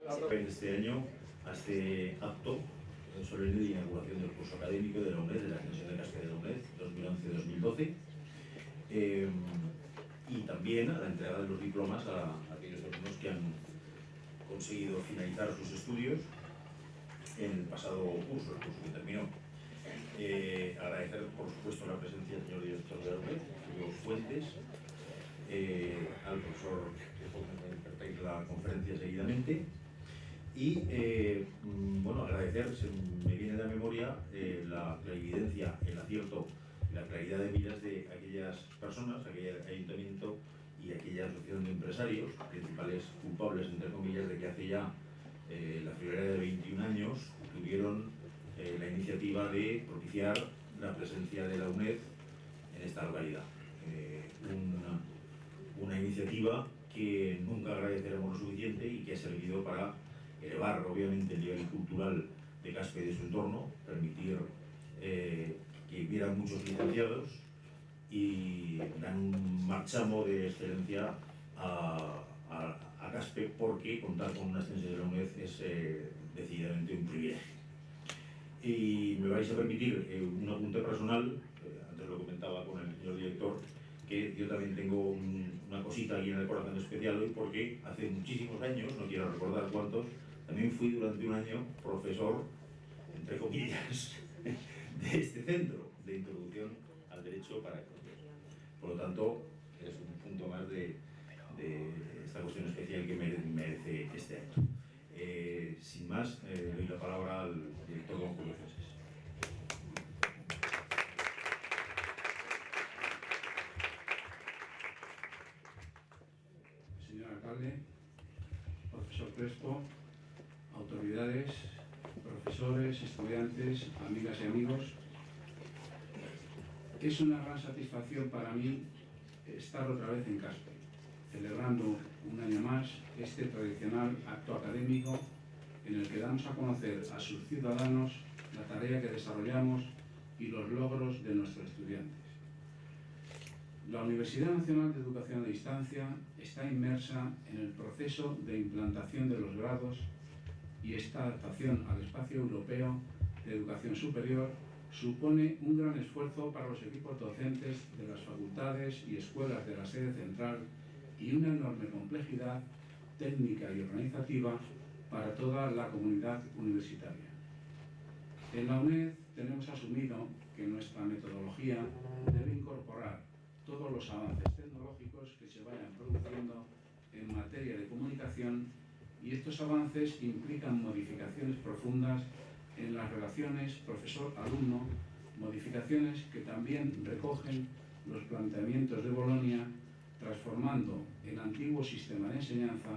Este año, a este acto solemne de inauguración del curso académico de la UNED, de la extensión de Casca de la UNED 2011-2012, eh, y también a la entrega de los diplomas a, aquellos alumnos que han conseguido finalizar sus estudios en el pasado curso, el curso que terminó. Eh, agradecer, por supuesto, la presencia del señor director de la UNED, Julio Fuentes, eh, al profesor que la conferencia seguidamente, y eh, mm, bueno, agradecer, se me viene de la memoria eh, la evidencia, el acierto, la claridad de miras de aquellas personas, aquel ayuntamiento y aquella asociación de empresarios, principales culpables, entre comillas, de que hace ya eh, la friolera de 21 años tuvieron la iniciativa de propiciar la presencia de la UNED en esta localidad. Una, una iniciativa que nunca agradeceremos lo suficiente y que ha servido para elevar obviamente el nivel cultural de Caspe y de su entorno, permitir eh, que hubiera muchos licenciados y dar un marchamo de excelencia a, Caspe porque contar con una extensión de la UNED es eh, decididamente un privilegio. Y me vais a permitir eh, un apunte personal, antes lo comentaba con el señor director, que yo también tengo una cosita aquí en el corazón especial hoy porque hace muchísimos años, no quiero recordar cuántos, también fui durante un año profesor, entre comillas, de este centro de introducción al derecho para economía. Por lo tanto, es un punto más de, esta cuestión especial que merece este año. Eh, sin más, eh, doy la palabra al director don Julio Francés. Señor alcalde, profesor Crespo, estudiantes, amigas y amigos. Es una gran satisfacción para mí estar otra vez en Caspe, celebrando un año más este tradicional acto académico en el que damos a conocer a sus ciudadanos la tarea que desarrollamos y los logros de nuestros estudiantes. La Universidad Nacional de Educación a Distancia está inmersa en el proceso de implantación de los grados y esta adaptación al espacio europeo de educación superior supone un gran esfuerzo para los equipos docentes de las facultades y escuelas de la sede central y una enorme complejidad técnica y organizativa para toda la comunidad universitaria. En la UNED tenemos asumido que nuestra metodología debe incorporar todos los avances tecnológicos que se vayan produciendo en materia de comunicación y estos avances implican modificaciones profundas en las relaciones profesor-alumno, modificaciones que también recogen los planteamientos de Bolonia, transformando el antiguo sistema de enseñanza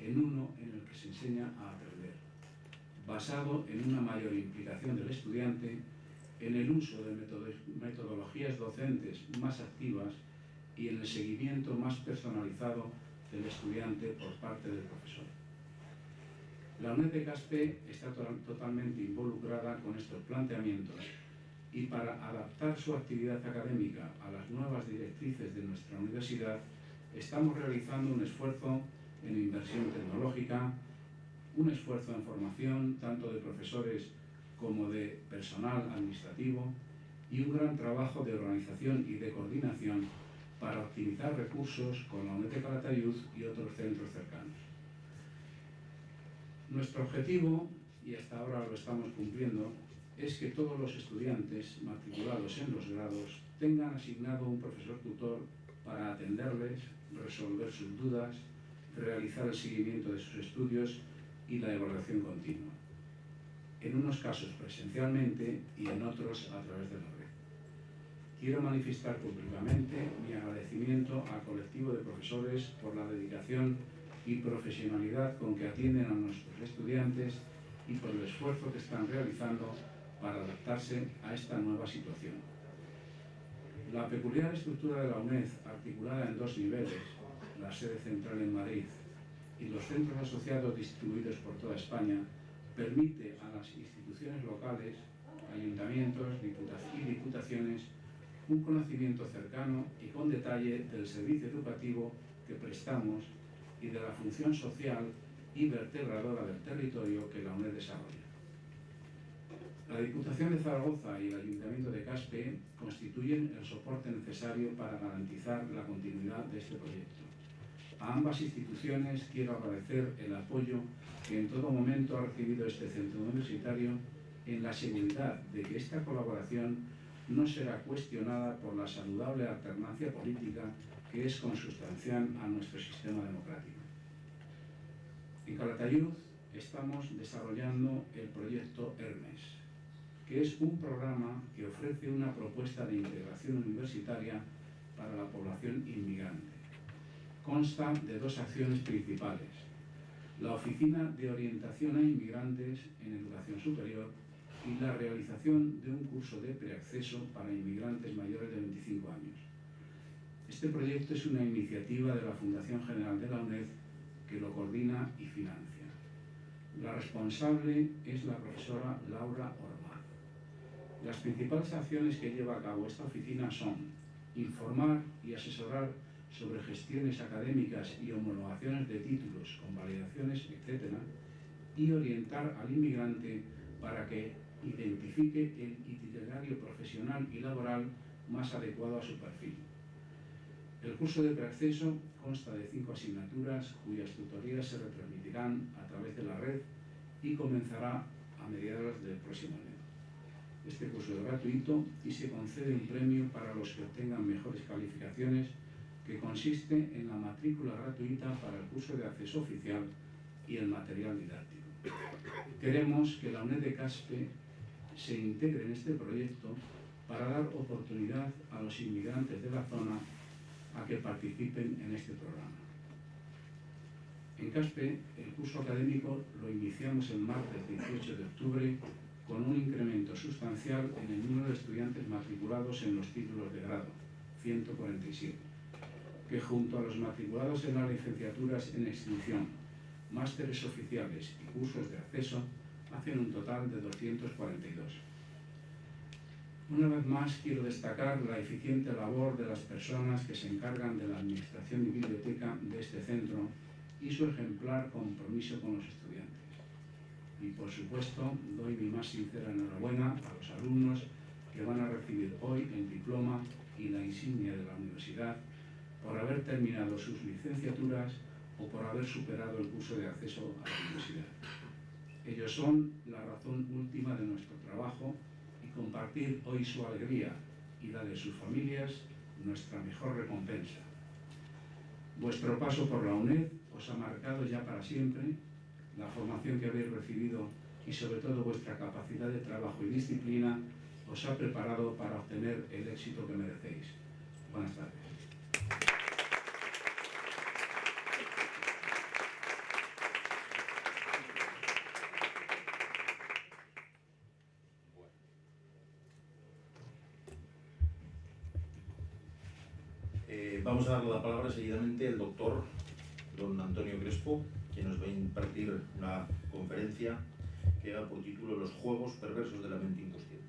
en uno en el que se enseña a aprender, basado en una mayor implicación del estudiante, en el uso de metodologías docentes más activas y en el seguimiento más personalizado del estudiante por parte del profesor. La UNED de Caspe está totalmente involucrada con estos planteamientos y para adaptar su actividad académica a las nuevas directrices de nuestra universidad, estamos realizando un esfuerzo en inversión tecnológica, un esfuerzo en formación tanto de profesores como de personal administrativo y un gran trabajo de organización y de coordinación para optimizar recursos con la UNED de Calatayud y otros centros cercanos. Nuestro objetivo, y hasta ahora lo estamos cumpliendo, es que todos los estudiantes matriculados en los grados tengan asignado un profesor tutor para atenderles, resolver sus dudas, realizar el seguimiento de sus estudios y la evaluación continua. En unos casos presencialmente y en otros a través de la red. Quiero manifestar públicamente mi agradecimiento al colectivo de profesores por la dedicación y profesionalidad con que atienden a nuestros estudiantes y por el esfuerzo que están realizando para adaptarse a esta nueva situación. La peculiar estructura de la UNED, articulada en dos niveles, la sede central en Madrid y los centros asociados distribuidos por toda España, permite a las instituciones locales, ayuntamientos y diputaciones un conocimiento cercano y con detalle del servicio educativo que prestamos y de la función social y vertebradora del territorio que la UNED desarrolla. La Diputación de Zaragoza y el Ayuntamiento de Caspe constituyen el soporte necesario para garantizar la continuidad de este proyecto. A ambas instituciones quiero agradecer el apoyo que en todo momento ha recibido este centro universitario en la seguridad de que esta colaboración no será cuestionada por la saludable alternancia política que es consustancial a nuestro sistema democrático. En Calatayud estamos desarrollando el proyecto Hermes, que es un programa que ofrece una propuesta de integración universitaria para la población inmigrante. Consta de dos acciones principales. La Oficina de Orientación a Inmigrantes en Educación Superior y la realización de un curso de preacceso para inmigrantes mayores de 25 años. Este proyecto es una iniciativa de la Fundación General de la UNED que lo coordina y financia. La responsable es la profesora Laura Ormaz. Las principales acciones que lleva a cabo esta oficina son informar y asesorar sobre gestiones académicas y homologaciones de títulos, convalidaciones, etc., y orientar al inmigrante para que identifique el itinerario profesional y laboral más adecuado a su perfil. El curso de preacceso consta de cinco asignaturas cuyas tutorías se retransmitirán a través de la red y comenzará a mediados del próximo año. Este curso es gratuito y se concede un premio para los que obtengan mejores calificaciones que consiste en la matrícula gratuita para el curso de acceso oficial y el material didáctico. Queremos que la UNED de Caspe se integre en este proyecto para dar oportunidad a los inmigrantes de la zona a que participen en este programa. En CASPE, el curso académico lo iniciamos el martes 18 de octubre con un incremento sustancial en el número de estudiantes matriculados en los títulos de grado, 147, que junto a los matriculados en las licenciaturas en extinción, másteres oficiales y cursos de acceso, hacen un total de 242. Una vez más quiero destacar la eficiente labor de las personas que se encargan de la administración y biblioteca de este centro y su ejemplar compromiso con los estudiantes. Y por supuesto doy mi más sincera enhorabuena a los alumnos que van a recibir hoy el diploma y la insignia de la universidad por haber terminado sus licenciaturas o por haber superado el curso de acceso a la universidad. Ellos son la razón última de nuestro trabajo compartir hoy su alegría y la de sus familias nuestra mejor recompensa. Vuestro paso por la UNED os ha marcado ya para siempre, la formación que habéis recibido y sobre todo vuestra capacidad de trabajo y disciplina os ha preparado para obtener el éxito que merecéis. Buenas tardes. Eh, vamos a darle la palabra seguidamente al doctor don Antonio Crespo, quien nos va a impartir una conferencia que da por título Los juegos perversos de la mente inconsciente.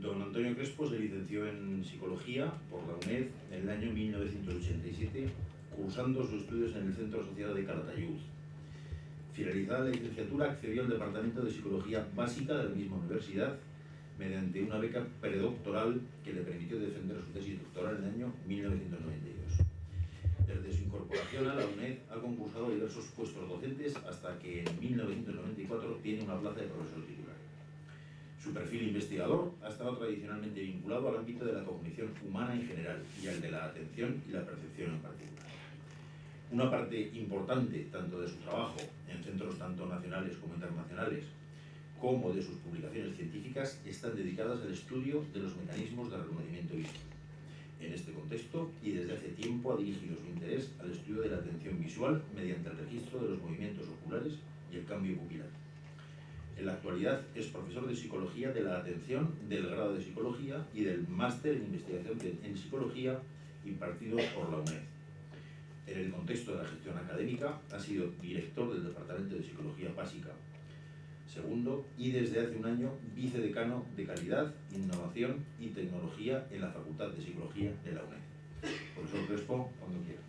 Don Antonio Crespo se licenció en Psicología por la UNED en el año 1987, cursando sus estudios en el Centro Asociado de Calatayud. Finalizada la licenciatura, accedió al Departamento de Psicología Básica de la misma universidad mediante una beca predoctoral que le permitió defender su tesis doctoral en el año 1992. Desde su incorporación a la UNED ha concursado diversos puestos docentes hasta que en 1994 tiene una plaza de profesor titular. Su perfil investigador ha estado tradicionalmente vinculado al ámbito de la cognición humana en general y al de la atención y la percepción en particular. Una parte importante tanto de su trabajo en centros tanto nacionales como internacionales como de sus publicaciones científicas están dedicadas al estudio de los mecanismos de reconocimiento visual. En este contexto, y desde hace tiempo, ha dirigido su interés al estudio de la atención visual mediante el registro de los movimientos oculares y el cambio pupilar. En la actualidad es profesor de Psicología de la Atención del grado de Psicología y del Máster en Investigación en Psicología impartido por la UNED. En el contexto de la gestión académica ha sido director del Departamento de Psicología Básica segundo, y desde hace un año vicedecano de Calidad, Innovación y Tecnología en la Facultad de Psicología de la UNED. Profesor Crespo, cuando quiera.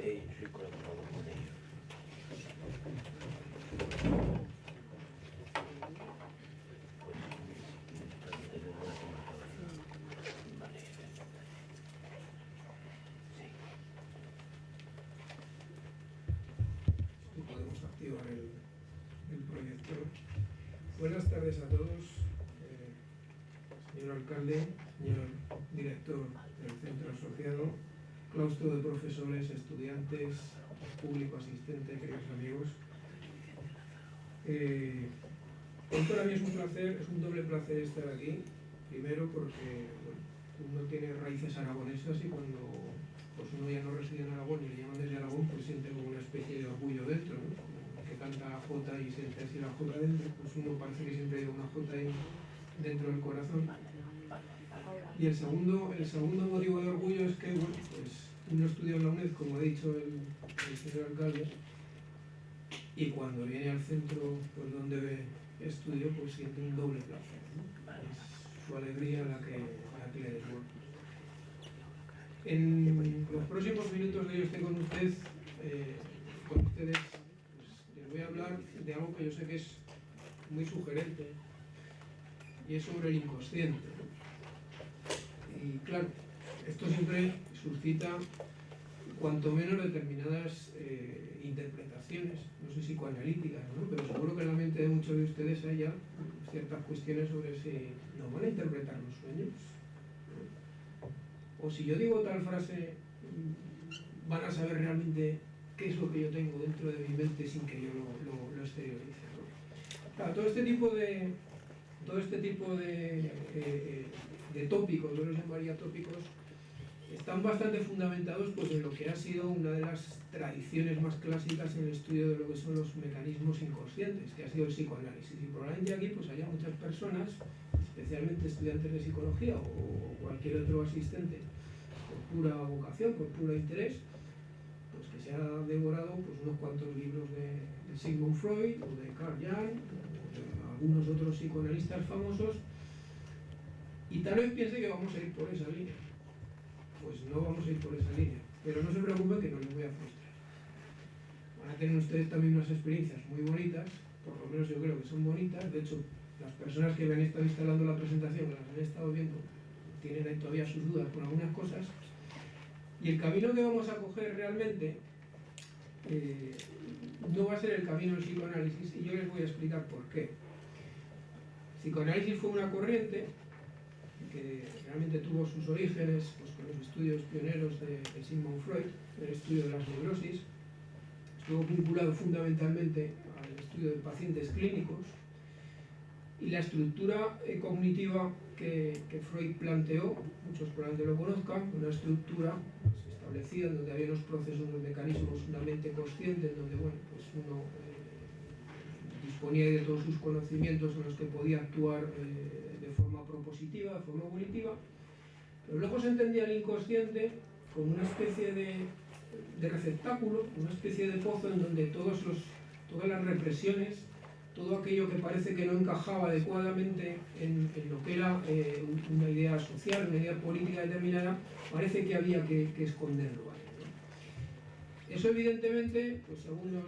Eh, soy colaborador con ellos. Pues, para tener una conversación. Vale. Sí. y podemos activar el, el proyector. Buenas tardes a todos, eh, señor alcalde, señor director del centro asociado, claustro de estudiantes, público asistente, queridos amigos. Eh, para mí es un placer, es un doble placer estar aquí. Primero porque uno tiene raíces aragonesas y cuando pues uno ya no reside en Aragón y le llaman desde Aragón, pues siente como una especie de orgullo dentro, ¿no? Que canta J y siente así la J dentro, pues uno parece que siempre lleva una J dentro del corazón. Y el segundo, el segundo motivo de orgullo es que, bueno, pues uno estudia en la UNED, como ha dicho el, el señor alcalde, y cuando viene al centro pues donde estudio, pues siente un doble placer, ¿no? Es su alegría la que, la que le desborda. En los próximos minutos que yo esté con usted, eh, con ustedes, pues, les voy a hablar de algo que yo sé que es muy sugerente y es sobre el inconsciente. ¿no? Y claro, esto siempre suscita cuanto menos determinadas eh, interpretaciones, no sé psicoanalíticas, ¿no? pero seguro que en la mente de muchos de ustedes hay ya ciertas cuestiones sobre si nos van a interpretar los sueños. O si yo digo tal frase, mm, van a saber realmente qué es lo que yo tengo dentro de mi mente sin que yo lo, exteriorice. todo este tipo de, todo este tipo de, eh, de tópicos, yo los llamaría tópicos, están bastante fundamentados pues, en lo que ha sido una de las tradiciones más clásicas en el estudio de lo que son los mecanismos inconscientes, que ha sido el psicoanálisis. Y probablemente aquí pues, haya muchas personas, especialmente estudiantes de psicología o cualquier otro asistente, por pura vocación, por puro interés, pues que se ha devorado pues, unos cuantos libros de, de Sigmund Freud o de Carl Jung, o de algunos otros psicoanalistas famosos, y tal vez piense que vamos a ir por esa línea pues no vamos a ir por esa línea. Pero no se preocupen que no les voy a frustrar. Van a tener ustedes también unas experiencias muy bonitas, por lo menos yo creo que son bonitas. De hecho, las personas que me han estado instalando la presentación, que las han estado viendo, tienen ahí todavía sus dudas con algunas cosas. Y el camino que vamos a coger realmente eh, no va a ser el camino del psicoanálisis y yo les voy a explicar por qué. Psicoanálisis fue una corriente que realmente tuvo sus orígenes pues, los estudios pioneros de, Sigmund Freud, el estudio de las neurosis, estuvo vinculado fundamentalmente al estudio de pacientes clínicos. Y la estructura eh, cognitiva que, Freud planteó, muchos probablemente lo conozcan, una estructura establecida donde había unos procesos, unos mecanismos, una mente consciente, en donde bueno, pues uno eh, disponía de todos sus conocimientos en los que podía actuar eh, de forma propositiva, de forma volitiva, pero luego se entendía el inconsciente como una especie de, receptáculo, una especie de pozo en donde todos los, todas las represiones, todo aquello que parece que no encajaba adecuadamente en, lo que era eh, una idea social, una idea política determinada, parece que había que, esconderlo. Eso evidentemente, pues según los,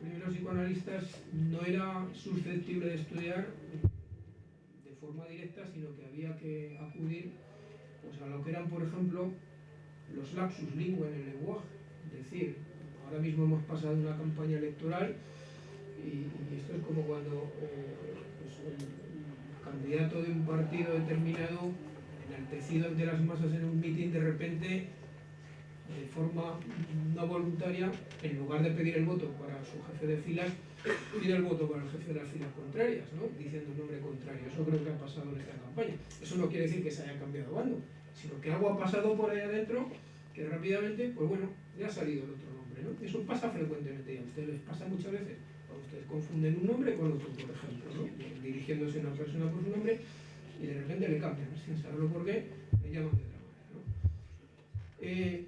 primeros psicoanalistas, no era susceptible de estudiar de forma directa, sino que había que acudir a lo que eran, por ejemplo, los lapsus lingua en el lenguaje. Es decir, ahora mismo hemos pasado una campaña electoral y, esto es como cuando eh, el candidato de un partido determinado, enaltecido ante las masas en un mitin, de repente, de forma no voluntaria, en lugar de pedir el voto para su jefe de filas, pide el voto para el jefe de las filas contrarias, ¿no? diciendo un nombre contrario. Eso creo que ha pasado en esta campaña. Eso no quiere decir que se haya cambiado bando, sino que algo ha pasado por ahí adentro que rápidamente, pues bueno, ya ha salido el otro nombre. ¿no? Eso pasa frecuentemente y a ustedes les pasa muchas veces. Cuando ustedes confunden un nombre con otro, por ejemplo, ¿no? dirigiéndose a una persona por su nombre y de repente le cambian, sin saberlo por qué, le llaman de otra manera. ¿no? Eh,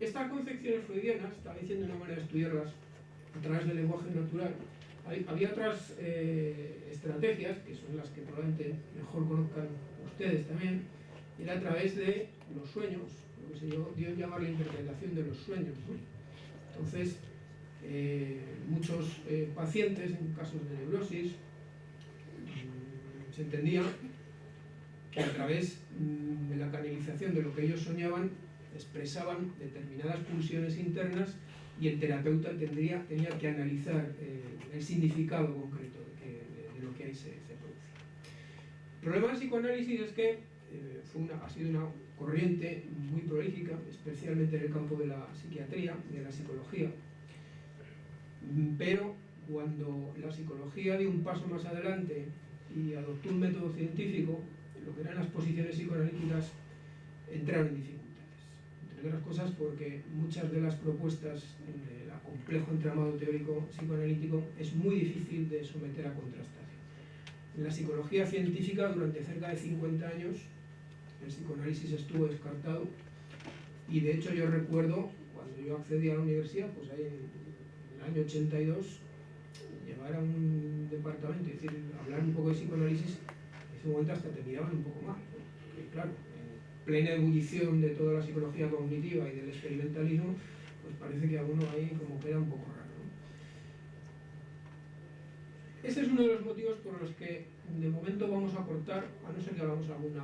estas concepciones freudianas, estaba diciendo una manera de estudiarlas a través del lenguaje natural, había otras eh, estrategias, que son las que probablemente mejor conozcan ustedes también, era a través de los sueños, lo que se dio en llamar la interpretación de los sueños. Entonces, eh, muchos eh, pacientes en casos de neurosis mm, se entendía que a través mm, de la canalización de lo que ellos soñaban expresaban determinadas pulsiones internas y el terapeuta tendría, tenía que analizar eh, el significado concreto de, lo que ahí se, se producía. El problema del psicoanálisis es que eh, fue una- ha sido una corriente muy prolífica, especialmente en el campo de la psiquiatría y de la psicología, Mm, pero cuando la psicología dio un paso más adelante y adoptó un método científico, lo que eran las posiciones psicoanalíticas entraron en dificultades. Entre otras cosas porque muchas de las propuestas del complejo entramado teórico psicoanalítico es muy difícil de someter a contrastación. En la psicología científica durante cerca de 50 años el psicoanálisis estuvo descartado y de hecho yo recuerdo cuando yo accedí a la universidad, pues ahí en el año 82, llevar a un departamento y decir, hablar un poco de psicoanálisis, en ese momento hasta te miraban un poco mal. Porque, claro, en plena ebullición de toda la psicología cognitiva y del experimentalismo, pues parece que a uno ahí como queda un poco raro. Ese es uno de los motivos por los que de momento vamos a cortar, a no ser que hagamos alguna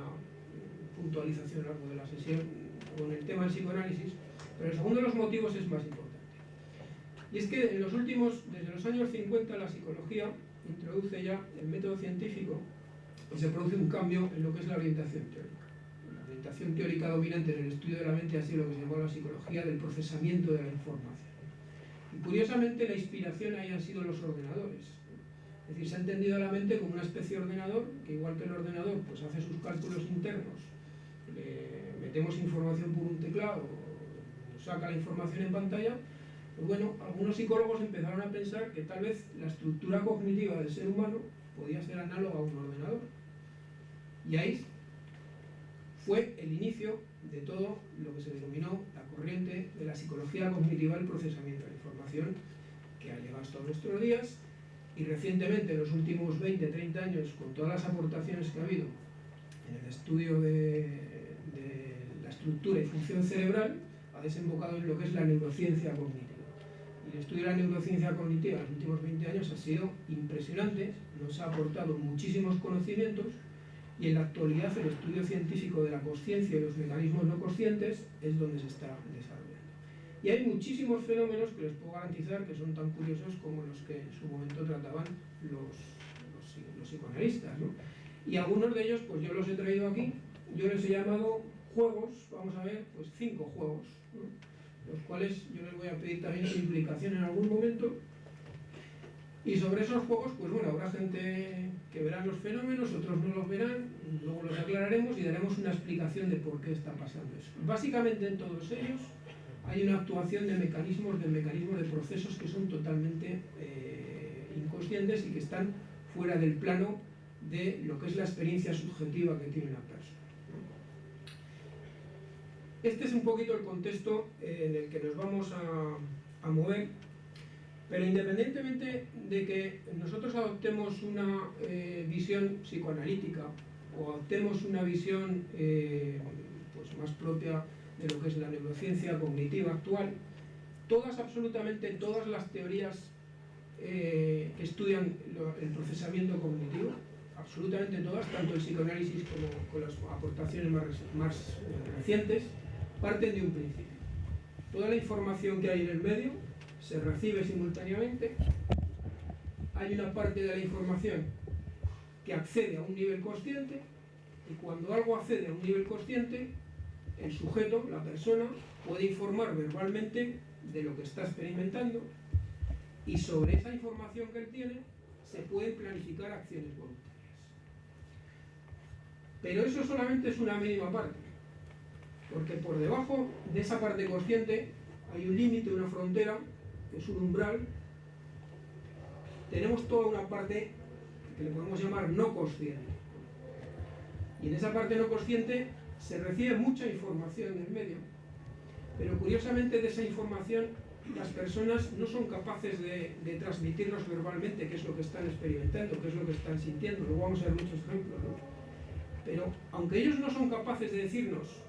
puntualización a lo largo de la sesión con el tema del psicoanálisis, pero el segundo de los motivos es más importante. Y es que en los últimos, desde los años 50, la psicología introduce ya el método científico y se produce un cambio en lo que es la orientación teórica. La orientación teórica dominante en el estudio de la mente ha sido lo que se llamó la psicología del procesamiento de la información. Y curiosamente la inspiración ahí han sido los ordenadores. Es decir, se ha entendido la mente como una especie de ordenador, que igual que el ordenador pues hace sus cálculos internos, metemos información por un teclado, saca la información en pantalla, pues bueno, algunos psicólogos empezaron a pensar que tal vez la estructura cognitiva del ser humano podía ser análoga a un ordenador. Y ahí fue el inicio de todo lo que se denominó la corriente de la psicología cognitiva del procesamiento de la información, que ha llegado hasta nuestros días y recientemente, en los últimos 20, 30 años, con todas las aportaciones que ha habido en el estudio de, estructura y función cerebral, ha desembocado en lo que es la neurociencia cognitiva. Y el estudio de la neurociencia cognitiva en los últimos 20 años ha sido impresionante, nos ha aportado muchísimos conocimientos y en la actualidad el estudio científico de la conciencia y los mecanismos no conscientes es donde se está desarrollando. Y hay muchísimos fenómenos que les puedo garantizar que son tan curiosos como los que en su momento trataban los, los, los psicoanalistas. ¿no? Y algunos de ellos, pues yo los he traído aquí, yo les he llamado juegos, vamos a ver, pues cinco juegos, los cuales yo les voy a pedir también su implicación en algún momento. Y sobre esos juegos, pues bueno, habrá gente que verán los fenómenos, otros no los verán, luego los aclararemos y daremos una explicación de por qué está pasando eso. Básicamente en todos ellos hay una actuación de mecanismos, de mecanismos de procesos que son totalmente eh, inconscientes y que están fuera del plano de lo que es la experiencia subjetiva que tiene una persona. Este es un poquito el contexto eh, en el que nos vamos a, mover, pero independientemente de que nosotros adoptemos una eh, visión psicoanalítica o adoptemos una visión eh, pues más propia de lo que es la neurociencia cognitiva actual, todas, absolutamente todas las teorías que estudian el procesamiento cognitivo, absolutamente todas, tanto el psicoanálisis como con las aportaciones más, reci- más, recientes, parten de un principio. Toda la información que hay en el medio se recibe simultáneamente, hay una parte de la información que accede a un nivel consciente y cuando algo accede a un nivel consciente, el sujeto, la persona, puede informar verbalmente de lo que está experimentando y sobre esa información que él tiene se pueden planificar acciones voluntarias. Pero eso solamente es una mínima parte, porque por debajo de esa parte consciente hay un límite, una frontera, que es un umbral. Tenemos toda una parte que le podemos llamar no consciente. Y en esa parte no consciente se recibe mucha información del medio, pero curiosamente de esa información las personas no son capaces de, de transmitirnos verbalmente qué es lo que están experimentando, qué es lo que están sintiendo. Luego vamos a ver muchos ejemplos. ¿no? Pero aunque ellos no son capaces de decirnos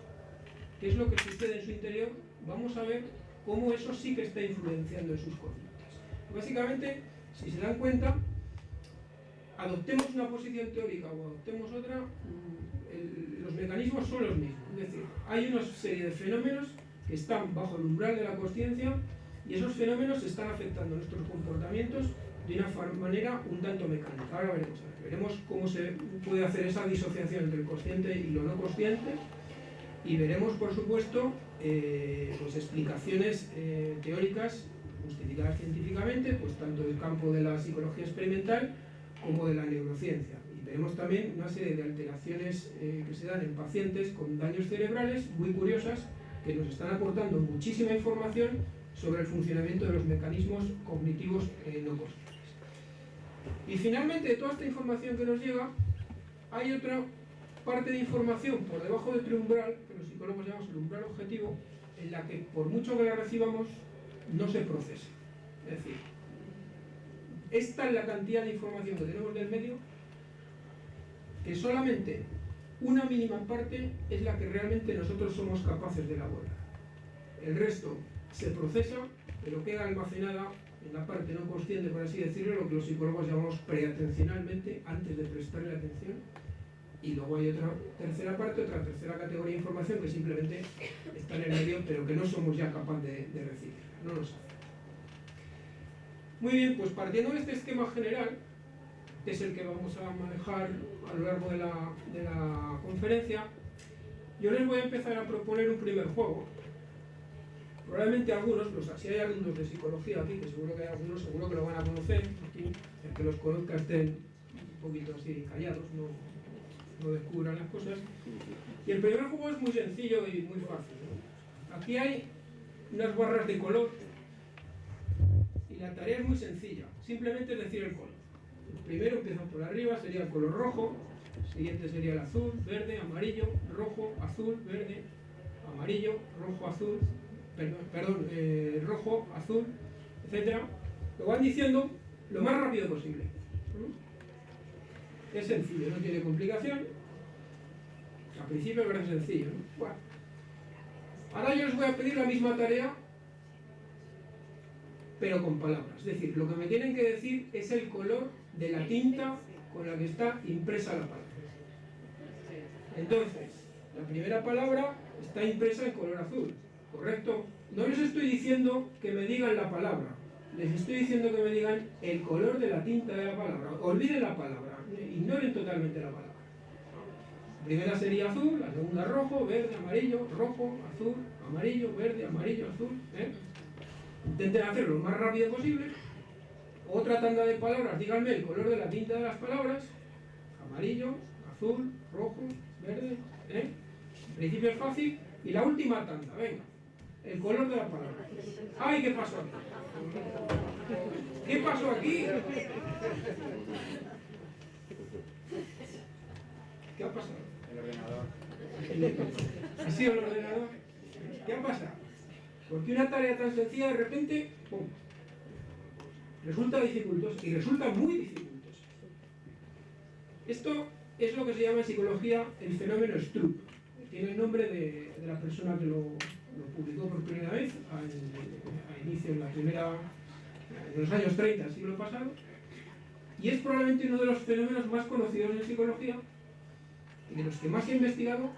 qué es lo que sucede en su interior, vamos a ver cómo eso sí que está influenciando en sus conductas. Básicamente, si se dan cuenta, adoptemos una posición teórica o adoptemos otra, el- los mecanismos son los mismos. Es decir, hay una serie de fenómenos que están bajo el umbral de la consciencia y esos fenómenos están afectando nuestros comportamientos de una manera un tanto mecánica. Ahora veremos, veremos cómo se puede hacer esa disociación entre el consciente y lo no consciente y veremos, por supuesto, eh, pues explicaciones eh, teóricas justificadas científicamente, pues tanto del campo de la psicología experimental como de la neurociencia. Y veremos también una serie de alteraciones eh, que se dan en pacientes con daños cerebrales muy curiosas que nos están aportando muchísima información sobre el funcionamiento de los mecanismos cognitivos no conscientes. Y finalmente, de toda esta información que nos llega, hay otra parte de información por debajo de otro umbral, que los psicólogos llamamos el umbral objetivo, en la que por mucho que la recibamos, no se procesa. Es decir, esta es la cantidad de información que tenemos del medio, que solamente una mínima parte es la que realmente nosotros somos capaces de elaborar. El resto se procesa, pero queda almacenada en la parte no consciente, por así decirlo, lo que los psicólogos llamamos preatencionalmente, antes de prestarle atención, y luego hay otra tercera parte, otra tercera categoría de información que simplemente está en el medio, pero que no somos ya capaces de, de recibirla, no nos hace. Muy bien, pues partiendo de este esquema general, que es el que vamos a manejar a lo largo de la, de la conferencia, yo les voy a empezar a proponer un primer juego. Probablemente algunos, los, si hay alumnos de psicología aquí, que seguro que hay algunos, seguro que lo van a conocer, aquí, el que los conozca estén un poquito así callados, no, no descubran las cosas. Y el primer juego es muy sencillo y muy fácil. Aquí hay unas barras de color y la tarea es muy sencilla, simplemente decir el color. El primero empieza por arriba, sería el color rojo, el siguiente sería el azul, verde, amarillo, rojo, azul, verde, amarillo, rojo, azul, perdón, perdón eh, rojo, azul, etcétera. Lo van diciendo lo más rápido posible. Es sencillo, no tiene complicación. Al principio parece sencillo, ¿no? Bueno. Ahora yo les voy a pedir la misma tarea, pero con palabras. Es decir, lo que me tienen que decir es el color de la tinta con la que está impresa la palabra. Entonces, la primera palabra está impresa en color azul, ¿correcto? No les estoy diciendo que me digan la palabra, les estoy diciendo que me digan el color de la tinta de la palabra. Olviden la palabra, ignoren totalmente la palabra. La primera sería azul, la segunda rojo, verde, amarillo, rojo, azul, amarillo, verde, amarillo, azul. ¿eh? Intenten hacerlo lo más rápido posible. Otra tanda de palabras, díganme el color de la tinta de las palabras. Amarillo, azul, rojo, verde. ¿eh? Principio es fácil. Y la última tanda, venga. El color de la palabra. ¡Ay, qué pasó aquí! ¿Qué pasó aquí? ¿Qué ha pasado? El ordenador. ¿Ha sido el ordenador? ¿Qué ha pasado? Porque una tarea tan sencilla de repente, ¡pum! Resulta dificultosa y resulta muy dificultosa. Esto es lo que se llama en psicología el fenómeno Stroop. Tiene el nombre de, la persona que lo, publicó por primera vez a, a inicio en la primera en los años 30 del siglo pasado y es probablemente uno de los fenómenos más conocidos en psicología de los que más se ha investigado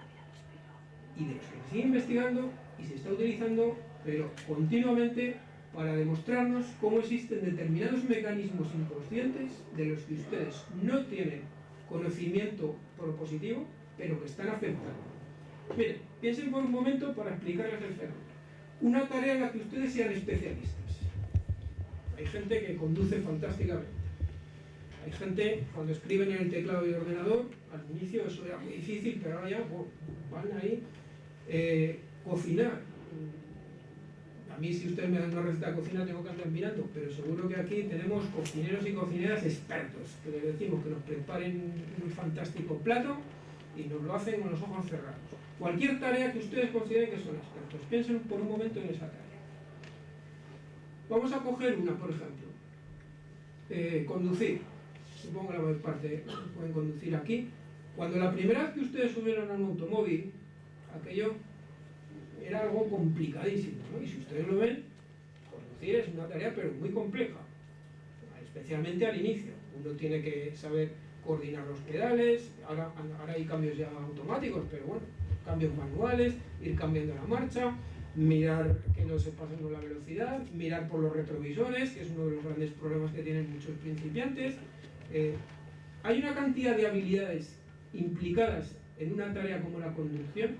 y de los que sigue investigando y se está utilizando pero continuamente para demostrarnos cómo existen determinados mecanismos inconscientes de los que ustedes no tienen conocimiento propositivo pero que están afectando. Miren, piensen por un momento para explicarles el fenómeno. Una tarea en la que ustedes sean especialistas. Hay gente que conduce fantásticamente. Hay gente, cuando escriben en el teclado del ordenador, al inicio eso era muy difícil, pero ahora ya van ahí. Eh, cocinar. A mí si ustedes me dan una receta de cocina tengo que andar mirando, pero seguro que aquí tenemos cocineros y cocineras expertos, que les decimos que nos preparen un fantástico plato y nos lo hacen con los ojos cerrados. Cualquier tarea que ustedes consideren que son expertos, piensen por un momento en esa tarea. Vamos a coger una, por ejemplo. Eh, conducir. Supongo que la mayor parte pueden conducir aquí. Cuando la primera vez que ustedes subieron a un automóvil, aquello era algo complicadísimo, ¿no? Y si ustedes lo ven, conducir es una tarea pero muy compleja, especialmente al inicio. Uno tiene que saber coordinar los pedales, ahora, ahora hay cambios ya automáticos, pero bueno, cambios manuales, ir cambiando la marcha, mirar que no se pasen con la velocidad, mirar por los retrovisores, que es uno de los grandes problemas que tienen muchos principiantes. Eh, hay una cantidad de habilidades implicadas en una tarea como la conducción,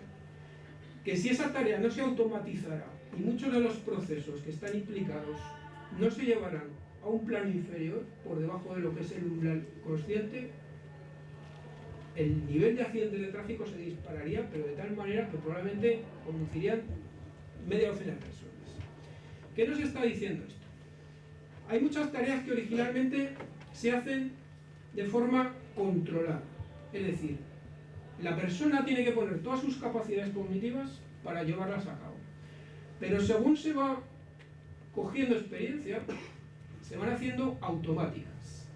que si esa tarea no se automatizara y muchos de los procesos que están implicados no se llevarán a un plano inferior, por debajo de lo que es el umbral consciente, el nivel de accidentes de tráfico se dispararía, pero de tal manera que probablemente conducirían media docena de personas. ¿Qué nos está diciendo esto? Hay muchas tareas que originalmente se hacen de forma controlada, es decir, la persona tiene que poner todas sus capacidades cognitivas para llevarlas a cabo. Pero según se va cogiendo experiencia, se van haciendo automáticas.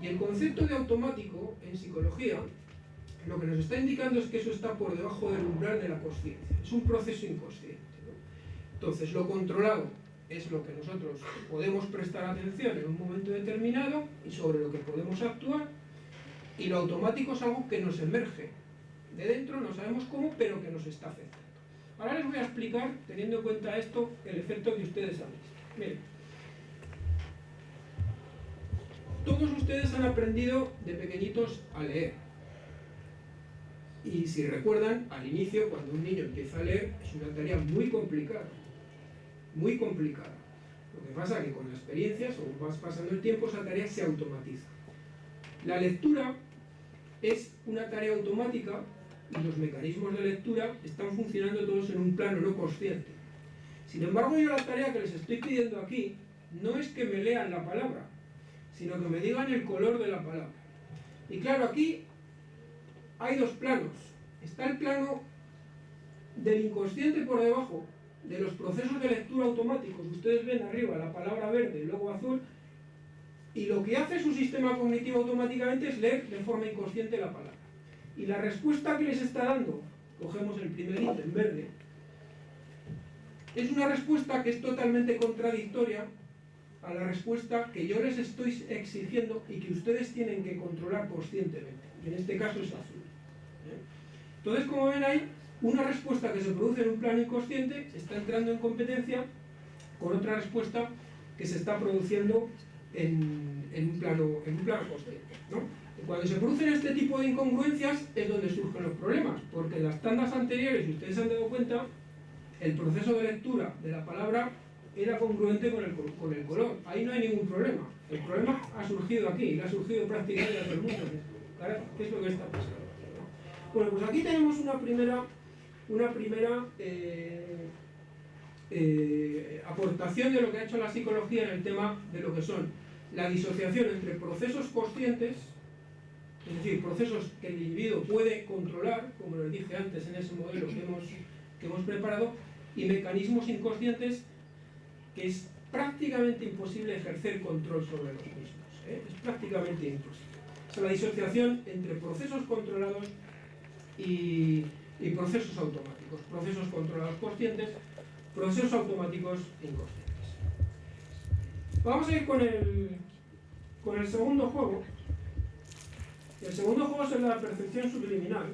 Y el concepto de automático en psicología lo que nos está indicando es que eso está por debajo del umbral de la conciencia. Es un proceso inconsciente. Entonces, lo controlado es lo que nosotros podemos prestar atención en un momento determinado y sobre lo que podemos actuar, y lo automático es algo que nos emerge de dentro, no sabemos cómo, pero que nos está afectando. Ahora les voy a explicar, teniendo en cuenta esto, el efecto que ustedes han visto. Miren, todos ustedes han aprendido de pequeñitos a leer. Y si recuerdan, al inicio, cuando un niño empieza a leer, es una tarea muy complicada. Muy complicada. Lo que pasa es que con la experiencia, según vas pasando el tiempo, esa tarea se automatiza. La lectura es una tarea automática y los mecanismos de lectura están funcionando todos en un plano no consciente. Sin embargo, yo la tarea que les estoy pidiendo aquí no es que me lean la palabra, sino que me digan el color de la palabra. Y claro, aquí hay dos planos. Está el plano del inconsciente por debajo, de los procesos de lectura automáticos. Ustedes ven arriba la palabra verde y luego azul, y lo que hace su sistema cognitivo automáticamente es leer de forma inconsciente la palabra. Y la respuesta que les está dando, cogemos el primer ítem verde, es una respuesta que es totalmente contradictoria a la respuesta que yo les estoy exigiendo y que ustedes tienen que controlar conscientemente. En este caso es azul. ¿eh? Entonces, como ven ahí, una respuesta que se produce en un plano inconsciente está entrando en competencia con otra respuesta que se está produciendo en, un, plano, en un plano consciente. Cuando se producen este tipo de incongruencias es donde surgen los problemas, porque en las tandas anteriores, si ustedes se han dado cuenta, el proceso de lectura de la palabra era congruente con el, con el color. Ahí no hay ningún problema. El problema ha surgido aquí, y ha surgido prácticamente a todo el mundo. ¿Qué es lo que está pasando? Bueno, pues aquí tenemos una primera, una primera eh, eh, aportación de lo que ha hecho la psicología en el tema de lo que son la disociación entre procesos conscientes, es decir, procesos que el individuo puede controlar, como les dije antes en ese modelo que hemos, que hemos preparado, y mecanismos inconscientes que es prácticamente imposible ejercer control sobre los mismos. ¿eh? Es prácticamente imposible. Es la disociación entre procesos controlados y, y, procesos automáticos. Procesos controlados conscientes, procesos automáticos inconscientes. Vamos a ir con el, con el segundo juego. El segundo juego es la percepción subliminal.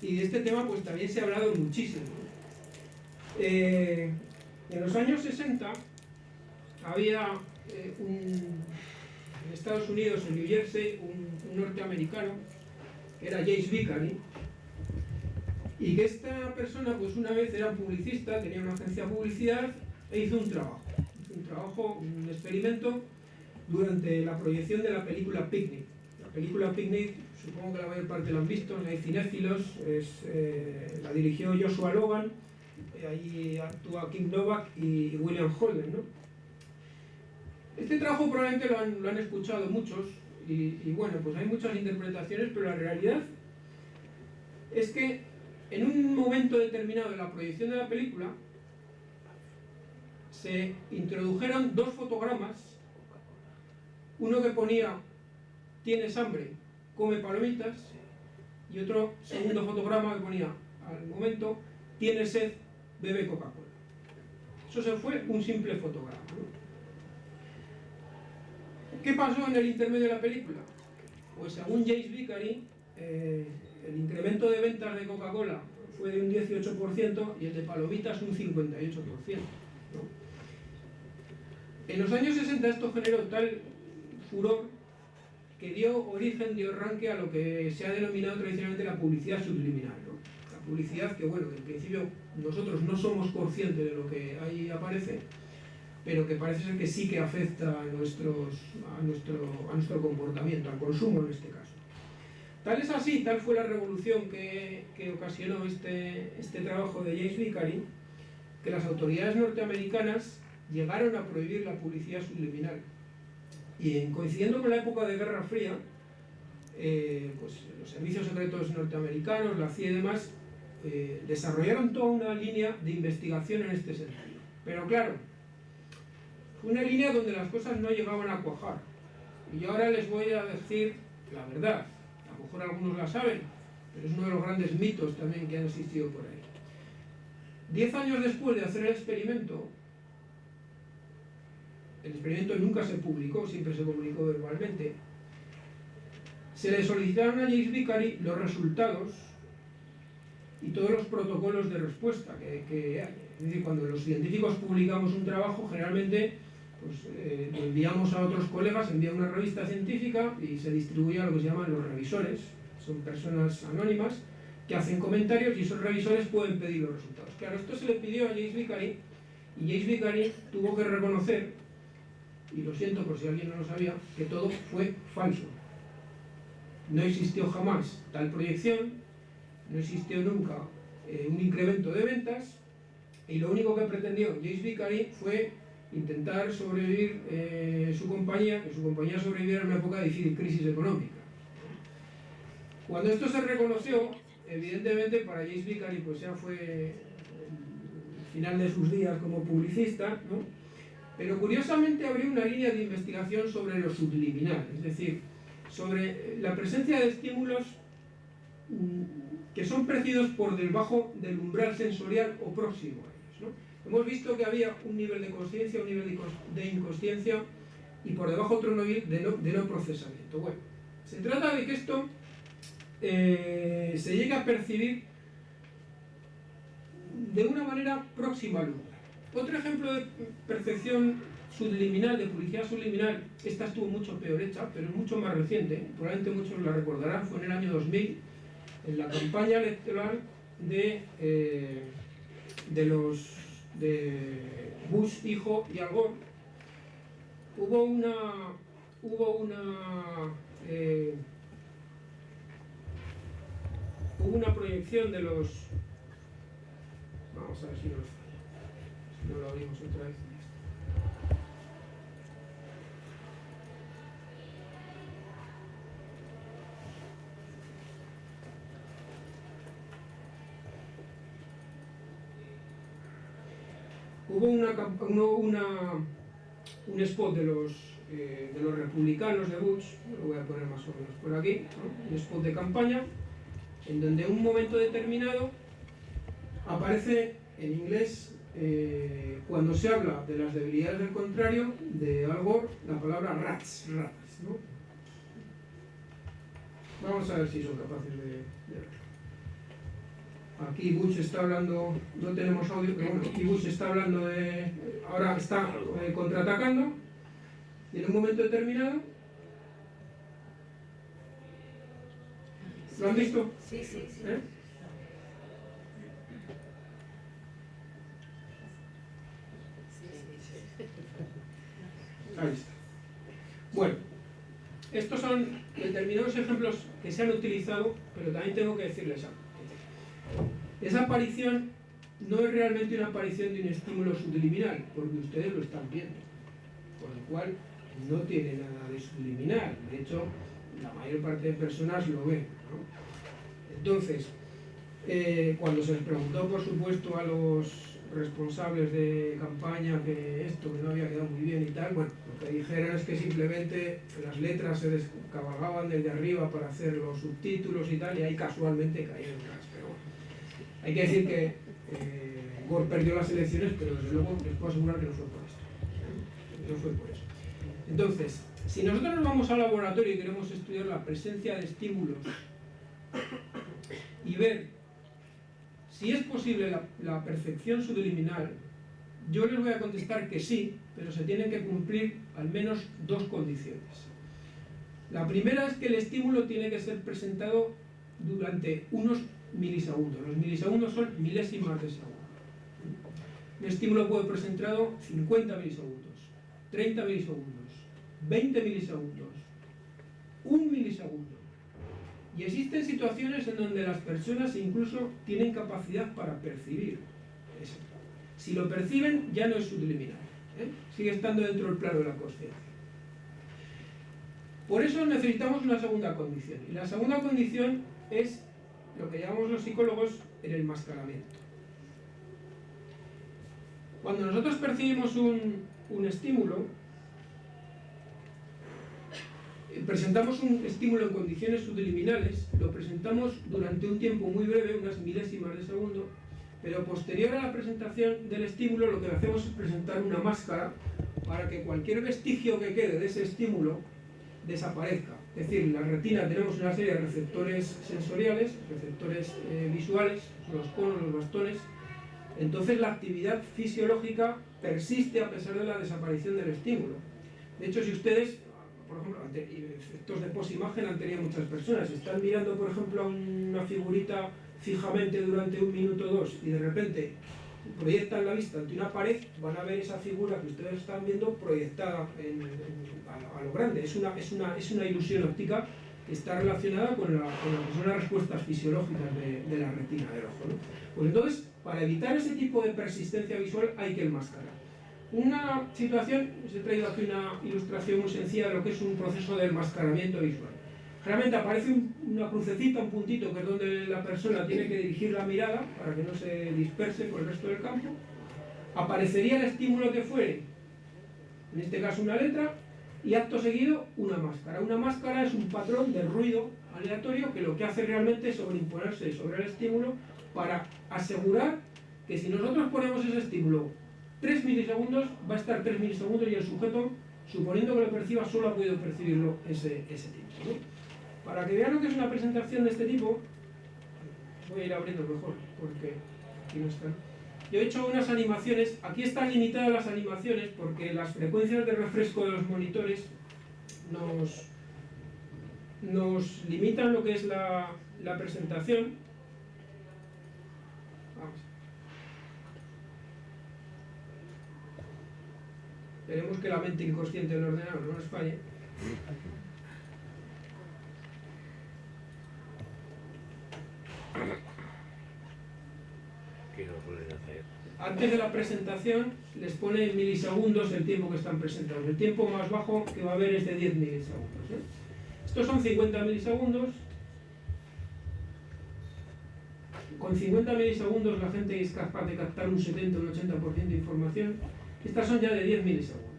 Y de este tema pues también se ha hablado muchísimo. Eh, en los años 60 había eh, un, en Estados Unidos, en New Jersey, un, norteamericano que era James Vickery y que esta persona pues una vez era publicista, tenía una agencia de publicidad e hizo un trabajo, un trabajo, un experimento durante la proyección de la película Picnic. La película Picnic, supongo que la mayor parte la han visto, no hay cinéfilos, eh, la dirigió Joshua Logan, ahí actúa Kim Novak y William Holden. ¿no? Este trabajo probablemente lo han, lo han escuchado muchos y, bueno, pues hay muchas interpretaciones, pero la realidad es que en un momento determinado de la proyección de la película se introdujeron dos fotogramas, uno que ponía tienes hambre, come palomitas, y otro segundo fotograma que ponía al momento tiene sed, bebe Coca-Cola. Eso se fue un simple fotograma. ¿Qué pasó en el intermedio de la película? Pues según James Vickery, eh, el incremento de ventas de Coca-Cola fue de un 18% y el de palomitas un 58%. ¿no? En los años 60 esto generó tal furor que dio origen, dio arranque a lo que se ha denominado tradicionalmente la publicidad subliminal. La publicidad que, bueno, en principio nosotros no somos conscientes de lo que ahí aparece, pero que parece ser que sí que afecta a, nuestros, a, nuestro, a nuestro comportamiento, al consumo en este caso. Tal es así, tal fue la revolución que, que ocasionó este, este trabajo de James Vickery, que las autoridades norteamericanas llegaron a prohibir la publicidad subliminal. Y en, coincidiendo con la época de Guerra Fría, eh, pues los servicios secretos norteamericanos, la CIA y demás, eh, desarrollaron toda una línea de investigación en este sentido. Pero claro, fue una línea donde las cosas no llegaban a cuajar. Y ahora les voy a decir la verdad. Lo mejor algunos la saben, pero es uno de los grandes mitos también que han existido por ahí. Diez años después de hacer el experimento, el experimento nunca se publicó, siempre se comunicó verbalmente, se le solicitaron a James Vickery los resultados y todos los protocolos de respuesta que. Es decir, cuando los científicos publicamos un trabajo, generalmente pues, eh, lo enviamos a otros colegas, envía una revista científica y se distribuye a lo que se llaman los revisores. Son personas anónimas que hacen comentarios y esos revisores pueden pedir los resultados. Claro, esto se le pidió a James Vickery y James Vickery tuvo que reconocer, y lo siento por si alguien no lo sabía, que todo fue falso. No existió jamás tal proyección, no existió nunca eh, un incremento de ventas y lo único que pretendió James Vickery fue intentar sobrevivir eh, su compañía, que su compañía sobreviviera en una época de difícil crisis económica. Cuando esto se reconoció, evidentemente para James Vickery pues ya fue el final de sus días como publicista, pero curiosamente abrió una línea de investigación sobre lo subliminal, es decir, sobre la presencia de estímulos mm, que son percibidos por debajo del umbral sensorial o próximo a ellos. Hemos visto que había un nivel de conciencia, un nivel de inconsciencia y por debajo otro nivel de no, procesamiento. Bueno, se trata de que esto eh, se llegue a percibir de una manera próxima al umbral. Otro ejemplo de percepción subliminal, de publicidad subliminal, esta estuvo mucho peor hecha, pero es mucho más reciente, probablemente muchos la recordarán, fue en el año 2000, en la campaña electoral de, eh, de los de Bush hijo y Gore, hubo una hubo una eh, hubo una proyección de los vamos a ver si nos falla si no lo abrimos otra vez hubo una, un spot de los, eh, de los republicanos de Bush, lo voy a poner más o menos por aquí, un spot de campaña, en donde en un momento determinado aparece en inglés, eh, cuando se habla de las debilidades del contrario, de Al Gore, la palabra rats, ratas. ¿no? Vamos a ver si son capaces de, de verlo. Aquí Bush está hablando, no tenemos audio, pero bueno, aquí Bush está hablando de, ahora está eh, contraatacando, y en un momento determinado, ¿lo han visto? Sí, sí, sí. ¿Eh? Ahí está. Bueno, estos son determinados ejemplos que se han utilizado, pero también tengo que decirles algo. Esa aparición no es realmente una aparición de un estímulo subliminal, porque ustedes lo están viendo. Con lo cual, no tiene nada de subliminal. De hecho, la mayor parte de personas lo ven. Entonces, eh, cuando se les preguntó, por supuesto, a los responsables de campaña que esto que no había quedado muy bien y tal, bueno, lo que dijeron es que simplemente las letras se descabalgaban desde arriba para hacer los subtítulos y tal, y ahí casualmente caían hay que decir que Eh, Gore perdió las elecciones, pero desde luego les puedo asegurar que no fue por esto. No fue por eso. Entonces, si nosotros nos vamos al laboratorio y queremos estudiar la presencia de estímulos y ver si es posible la, la percepción subliminal, yo les voy a contestar que sí, pero se tienen que cumplir al menos dos condiciones. La primera es que el estímulo tiene que ser presentado durante unos milisegundos. Los milisegundos son milésimas de segundo. Un estímulo puede ser presentado 50 milisegundos, 30 milisegundos, 20 milisegundos, un milisegundo. Y existen situaciones en donde las personas incluso tienen capacidad para percibir eso. Si lo perciben, ya no es subliminal. ¿eh? Sigue estando dentro del plano de la conciencia. Por eso necesitamos una segunda condición. Y la segunda condición es lo que llamamos los psicólogos el enmascaramiento. Cuando nosotros percibimos un, un estímulo, eh, presentamos un estímulo en condiciones subliminales, lo presentamos durante un tiempo muy breve, unas milésimas de segundo, pero posterior a la presentación del estímulo lo que hacemos es presentar una máscara para que cualquier vestigio que quede de ese estímulo desaparezca. Es decir, en la retina tenemos una serie de receptores sensoriales, receptores eh, visuales, los conos, los bastones, entonces la actividad fisiológica persiste a pesar de la desaparición del estímulo. De hecho, si ustedes, por ejemplo, efectos de posimagen han tenido muchas personas, están mirando, por ejemplo, una figurita fijamente durante un minuto o dos y de repente proyectan la vista ante una pared, van a ver esa figura que ustedes están viendo proyectada a, lo grande. Es una, es, una, es una ilusión óptica que está relacionada con, con lo las respuestas fisiológicas de, de la retina del ojo. ¿no? Pues entonces, para evitar ese tipo de persistencia visual hay que enmascarar. Una situación, os he traído aquí una ilustración muy sencilla de lo que es un proceso de enmascaramiento visual. Realmente aparece un, una crucecita, un puntito, que es donde la persona tiene que dirigir la mirada para que no se disperse por el resto del campo. Aparecería el estímulo que fuere, en este caso una letra, y acto seguido una máscara. Una máscara es un patrón de ruido aleatorio que lo que hace realmente es sobreimponerse sobre el estímulo para asegurar que si nosotros ponemos ese estímulo 3 milisegundos, va a estar 3 milisegundos y el sujeto, suponiendo que lo perciba, solo ha podido percibirlo ese, ese tiempo. Para que vean lo que es una presentación de este tipo, voy a ir abriendo mejor, porque aquí no están. Yo he hecho unas animaciones, aquí están limitadas las animaciones porque las frecuencias de refresco de los monitores nos, nos limitan lo que es la, la presentación. Vamos. Esperemos que la mente inconsciente del ordenador no nos falle. Antes de la presentación les pone milisegundos el tiempo que están presentados. El tiempo más bajo que va a haber es de 10 milisegundos. ¿eh? Estos son 50 milisegundos. Con 50 milisegundos la gente es capaz de captar un 70 o un 80% de información. Estas son ya de 10 milisegundos.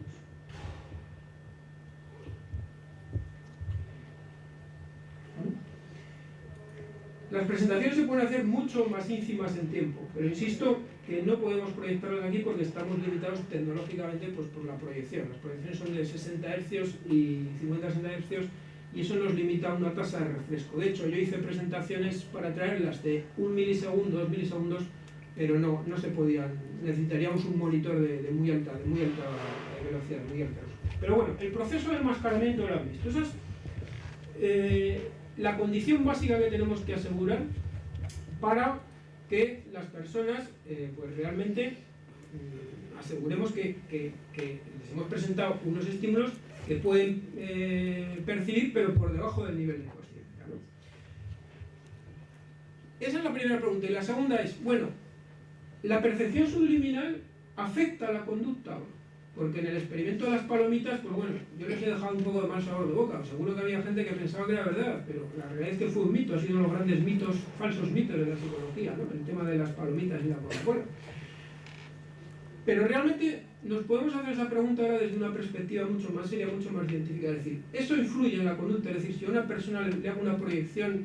Las presentaciones se pueden hacer mucho más ínfimas en tiempo, pero insisto que no podemos proyectarlas aquí porque estamos limitados tecnológicamente pues, por la proyección. Las proyecciones son de 60 Hz y 50-60 Hz y eso nos limita a una tasa de refresco. De hecho, yo hice presentaciones para traerlas de un milisegundo, dos milisegundos, pero no, no se podían. Necesitaríamos un monitor de, de muy alta, de muy alta velocidad, muy alta. Pero bueno, el proceso de enmascaramiento lo han visto. Eso es, eh, la condición básica que tenemos que asegurar para que las personas eh, pues realmente mm, aseguremos que, les hemos presentado unos estímulos que pueden eh, percibir pero por debajo del nivel de conciencia. Esa es la primera pregunta. Y la segunda es, bueno, ¿la percepción subliminal afecta a la conducta? Porque en el experimento de las palomitas, pues bueno, yo les he dejado un poco de mal sabor de boca. Seguro que había gente que pensaba que era verdad, pero la realidad es que fue un mito, ha sido uno de los grandes mitos, falsos mitos de la psicología, ¿no? el tema de las palomitas y la Coca-Cola. Pero realmente nos podemos hacer esa pregunta ahora desde una perspectiva mucho más seria, mucho más científica. Es decir, ¿eso influye en la conducta? Es decir, si a una persona le hago una proyección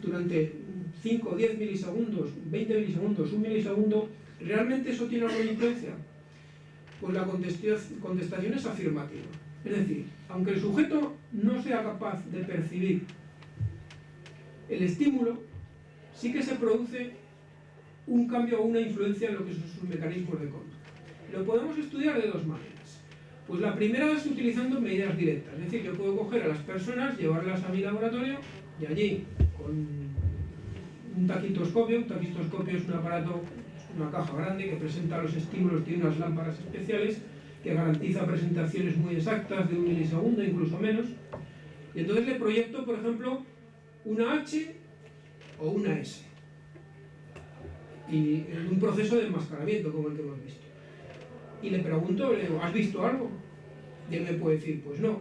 durante 5 o 10 milisegundos, 20 milisegundos, un milisegundo, ¿realmente eso tiene alguna influencia? Pues la contestación es afirmativa. Es decir, aunque el sujeto no sea capaz de percibir el estímulo, sí que se produce un cambio o una influencia en lo que son sus mecanismos de control. Lo podemos estudiar de dos maneras. Pues la primera es utilizando medidas directas, es decir, yo puedo coger a las personas, llevarlas a mi laboratorio y allí con un taquitoscopio, un taquitoscopio es un aparato, una caja grande que presenta los estímulos, tiene unas lámparas especiales que garantiza presentaciones muy exactas de un milisegundo, incluso menos, y entonces le proyecto, por ejemplo, una H o una S y en un proceso de enmascaramiento como el que hemos visto y le pregunto, le digo, ¿has visto algo? Y él me puede decir, pues no.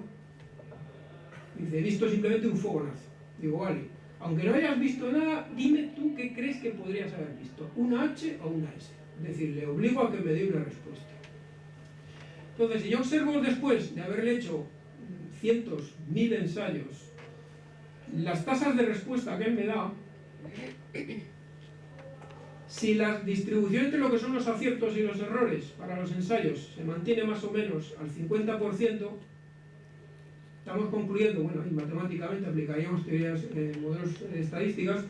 Dice, he visto simplemente un fogonazo. Digo, vale, aunque no hayas visto nada, dime tú qué crees que podrías haber visto, una H o una S. Es decir, le obligo a que me dé una respuesta. Entonces, si yo observo después de haberle hecho cientos, mil ensayos, las tasas de respuesta que él me da, si la distribución entre lo que son los aciertos y los errores para los ensayos se mantiene más o menos al 50%, estamos concluyendo, bueno, y matemáticamente aplicaríamos teorías, eh, modelos estadísticas,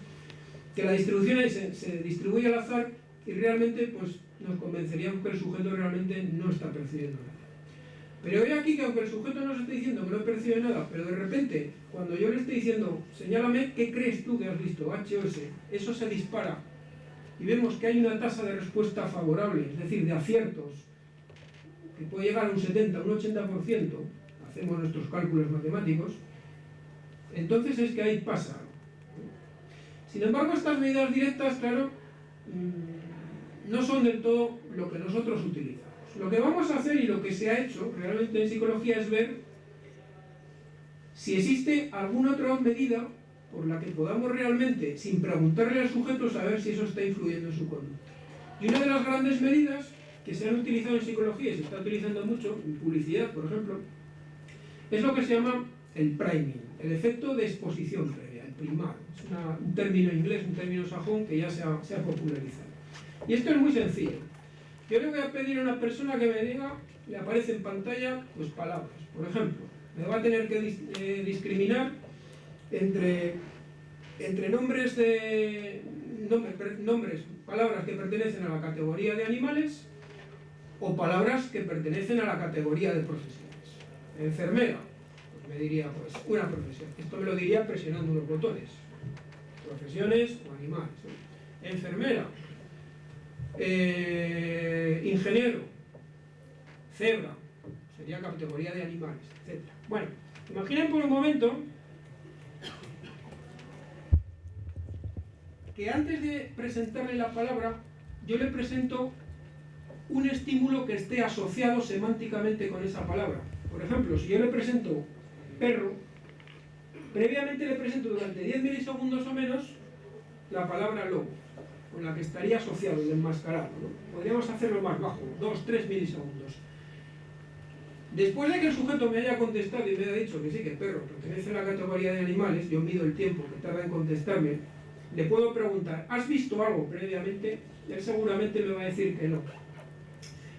que la distribución se, se, distribuye al azar y realmente pues, nos convenceríamos que el sujeto realmente no está percibiendo nada. Pero veo aquí que aunque el sujeto nos esté diciendo que no percibe nada, pero de repente, cuando yo le estoy diciendo, señálame qué crees tú que has visto, H o S, eso se dispara y vemos que hay una tasa de respuesta favorable, es decir, de aciertos, que puede llegar a un 70, un 80%, hacemos nuestros cálculos matemáticos, entonces es que ahí pasa. Sin embargo, estas medidas directas, claro, mm, no son del todo lo que nosotros utilizamos. Lo que vamos a hacer y lo que se ha hecho realmente en psicología es ver si existe alguna otra medida por la que podamos realmente, sin preguntarle al sujeto, saber si eso está influyendo en su conducta. Y una de las grandes medidas que se han utilizado en psicología y se está utilizando mucho, en publicidad, por ejemplo, es lo que se llama el priming, el efecto de exposición previa, el primar. Es un término inglés, un término sajón que ya se ha, popularizado. Y esto es muy sencillo. Yo le voy a pedir a una persona que me diga, le aparece en pantalla, pues palabras. Por ejemplo, me va a tener que eh, discriminar entre, entre nombres de nombres, palabras que pertenecen a la categoría de animales o palabras que pertenecen a la categoría de profesiones. Enfermera, pues me diría pues una profesión. Esto me lo diría presionando unos botones. Profesiones o animales. Enfermera, eh, ingeniero, cebra, sería categoría de animales, etc. Bueno, imaginen por un momento que antes de presentarle la palabra, yo le presento un estímulo que esté asociado semánticamente con esa palabra. Por ejemplo, si yo le presento perro, previamente le presento durante 10 milisegundos o menos la palabra lobo, con la que estaría asociado y enmascarado. Podríamos hacerlo más bajo, 2-3 milisegundos. Después de que el sujeto me haya contestado y me haya dicho que sí, que el perro pertenece a la categoría de animales, yo mido el tiempo que tarda en contestarme, le puedo preguntar, ¿has visto algo previamente? Él seguramente me va a decir que no.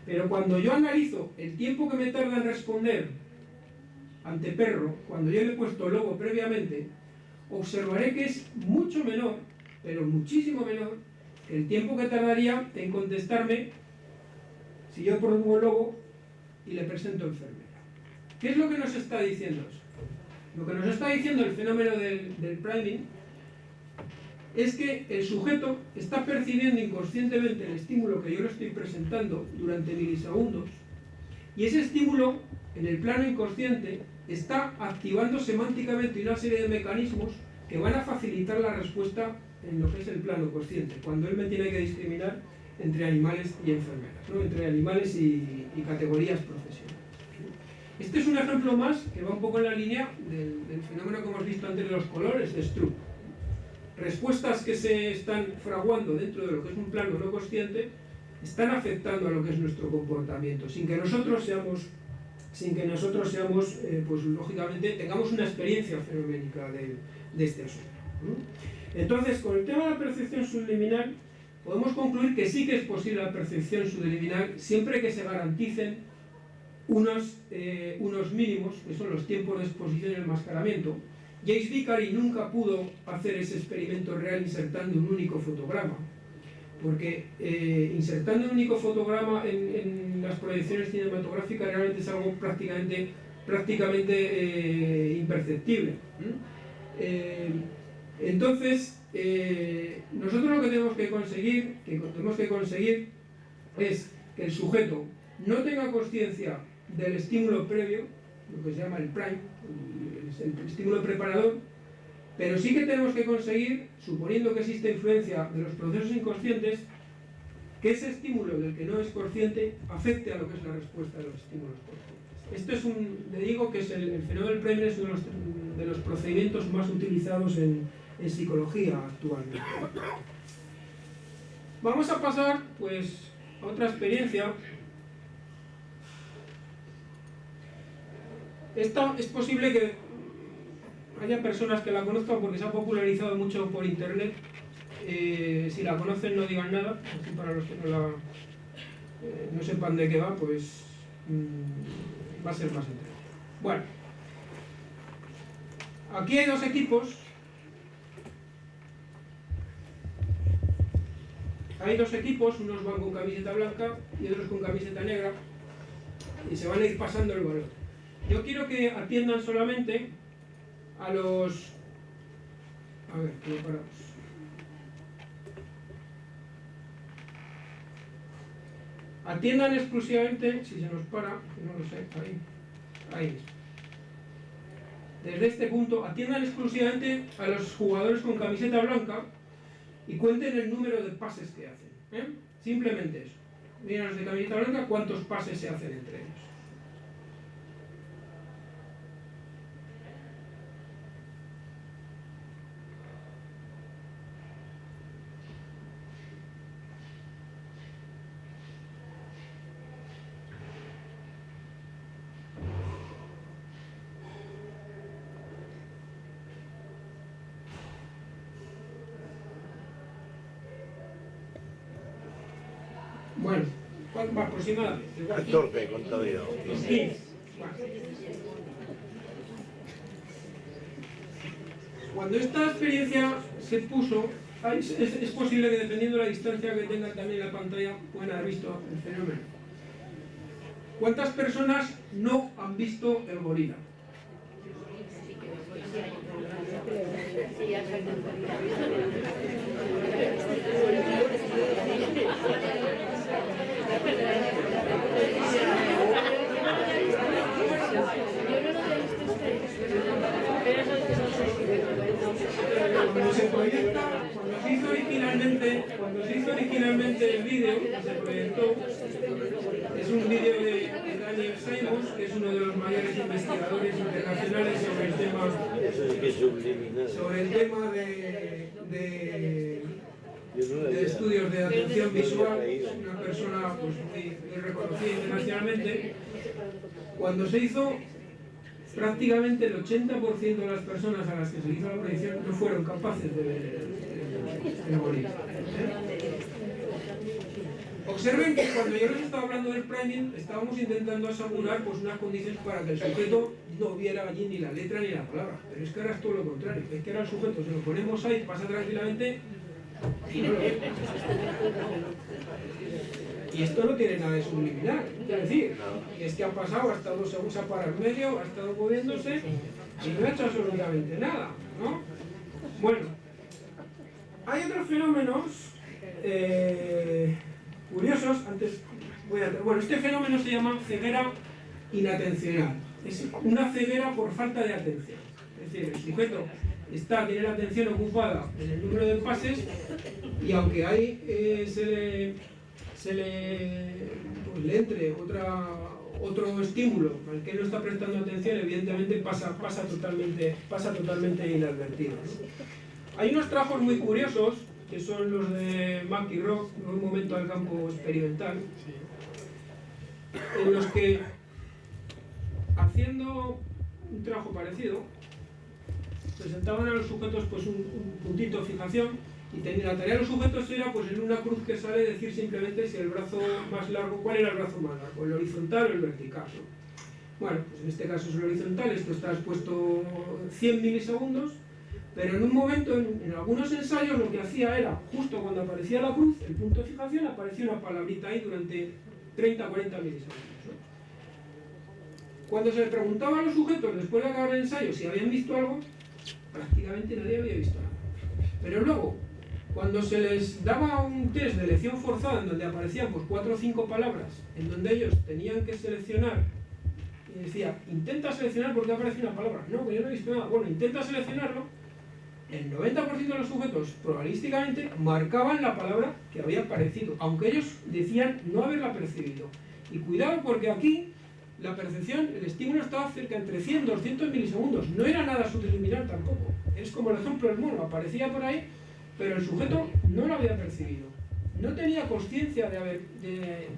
Pero cuando yo analizo el tiempo que me tarda en responder ante perro, cuando yo le he puesto lobo previamente, observaré que es mucho menor, pero muchísimo menor, que el tiempo que tardaría en contestarme si yo pongo lobo y le presento enfermera. ¿Qué es lo que nos está diciendo eso? Lo que nos está diciendo el fenómeno del, del priming es que el sujeto está percibiendo inconscientemente el estímulo que yo le estoy presentando durante milisegundos y ese estímulo en el plano inconsciente está activando semánticamente una serie de mecanismos que van a facilitar la respuesta en lo que es el plano consciente, cuando él me tiene que discriminar entre animales y enfermeras, ¿no? entre animales y, categorías profesionales. Este es un ejemplo más que va un poco en la línea del, del fenómeno que hemos visto antes de los colores de Stroop respuestas que se están fraguando dentro de lo que es un plano no consciente están afectando a lo que es nuestro comportamiento, sin que nosotros seamos, sin que nosotros seamos, eh, pues lógicamente, tengamos una experiencia fenoménica de, este asunto. Entonces, con el tema de la percepción subliminal, podemos concluir que sí que es posible la percepción subliminal siempre que se garanticen unos, eh, unos mínimos, que son los tiempos de exposición y enmascaramiento. James Vicary nunca pudo hacer ese experimento real insertando un único fotograma, porque eh, insertando un único fotograma en, las proyecciones cinematográficas realmente es algo prácticamente, eh, imperceptible. Eh, entonces, nosotros lo que tenemos que conseguir, que tenemos que conseguir es que el sujeto no tenga conciencia del estímulo previo, lo que se llama el prime, el, estímulo preparador, pero sí que tenemos que conseguir, suponiendo que existe influencia de los procesos inconscientes, que ese estímulo del que no es consciente afecte a lo que es la respuesta de los estímulos conscientes. Esto es un, le digo que es el, fenómeno del Premier es uno de los, de los procedimientos más utilizados en, en psicología actualmente. Vamos a pasar pues a otra experiencia. Esta es posible que haya personas que la conozcan porque se ha popularizado mucho por internet. Eh, si la conocen no digan nada, así para los que no, la, eh, no sepan de qué va, pues mmm, va a ser más interesante. Bueno, aquí hay dos equipos hay dos equipos, unos van con camiseta blanca y otros con camiseta negra y se van a ir pasando el balón. Yo quiero que atiendan solamente a los... A ver, que lo paramos. Atiendan exclusivamente, si se nos para, no lo sé, ahí, ahí. Desde este punto, atiendan exclusivamente a los jugadores con camiseta blanca y cuenten el número de pases que hacen. ¿eh? Simplemente eso. Miren los de camiseta blanca cuántos pases se hacen entre ellos. Es torpe contabilidad. Sí. Cuando esta experiencia se puso, es, es, es, posible que dependiendo de la distancia que tenga también la pantalla puedan haber visto el fenómeno. ¿Cuántas personas no han visto el gorila? Cuando se cuando se hizo originalmente, cuando se hizo originalmente el vídeo, se proyectó, es un vídeo de, Daniel Simons, que es uno de los mayores investigadores internacionales sobre el tema, sobre el tema de, de estudios de atención visual, una persona pues, muy, reconocida internacionalmente, cuando se hizo, prácticamente el 80% de las personas a las que se hizo la proyección no fueron capaces de el bonito. ¿eh? Observen que cuando yo les estaba hablando del priming, estábamos intentando asegurar pues, unas condiciones para que el sujeto no viera allí ni la letra ni la palabra. Pero es que ahora es todo lo contrario. Es que ahora el sujeto, si lo ponemos ahí, pasa tranquilamente y esto no tiene nada de subliminal, es decir, es que ha pasado, ha estado se usa para el medio, ha estado moviéndose y no ha hecho absolutamente nada, ¿no? Bueno, hay otros fenómenos eh, curiosos, antes voy a... Bueno, este fenómeno se llama ceguera inatencional, es una ceguera por falta de atención, es decir, el sujeto está, tiene la atención ocupada en el número de pases y aunque ahí eh, se le, se le, pues, le entre otra, otro estímulo al que no está prestando atención, evidentemente pasa, pasa, totalmente, pasa totalmente inadvertido. Hay unos trabajos muy curiosos que son los de Mac y Rock, en un momento al campo experimental, en los que haciendo un trabajo parecido, presentaban a los sujetos pues un puntito de fijación y la tarea de los sujetos era pues en una cruz que sale decir simplemente si el brazo más largo, cuál era el brazo más largo, el horizontal o el vertical. ¿no? Bueno, pues en este caso es el horizontal, esto está expuesto 100 milisegundos, pero en un momento, en, algunos ensayos, lo que hacía era, justo cuando aparecía la cruz, el punto de fijación, aparecía una palabrita ahí durante 30 40 milisegundos. Cuando se le preguntaba a los sujetos, después de acabar el ensayo, si habían visto algo, prácticamente nadie había visto nada. Pero luego, cuando se les daba un test de elección forzada en donde aparecían pues, cuatro o cinco palabras, en donde ellos tenían que seleccionar, y decía, intenta seleccionar porque aparece una palabra. No, que yo no he visto nada. Bueno, intenta seleccionarlo. El 90% de los sujetos probabilísticamente marcaban la palabra que había aparecido, aunque ellos decían no haberla percibido. Y cuidado porque aquí la percepción, el estímulo estaba cerca entre 100 200 milisegundos. No era nada subliminal tampoco. Es como el ejemplo del mono, aparecía por ahí pero el sujeto no lo había percibido, no tenía conciencia de haber,